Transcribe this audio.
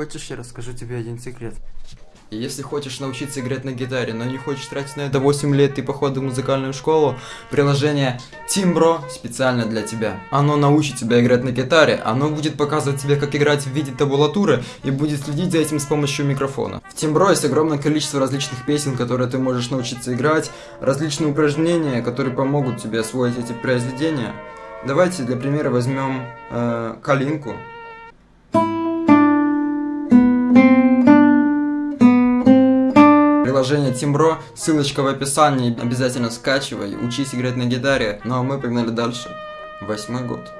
Хочешь, я расскажу тебе один секрет? И если хочешь научиться играть на гитаре, но не хочешь тратить на это 8 лет и походу в музыкальную школу, приложение Timbro специально для тебя. Оно научит тебя играть на гитаре, оно будет показывать тебе, как играть в виде табулатуры и будет следить за этим с помощью микрофона. В Timbro есть огромное количество различных песен, которые ты можешь научиться играть, различные упражнения, которые помогут тебе освоить эти произведения. Давайте для примера возьмем э, калинку. Приложение Тимбро, ссылочка в описании, обязательно скачивай, учись играть на гитаре. Ну а мы погнали дальше. Восьмой год.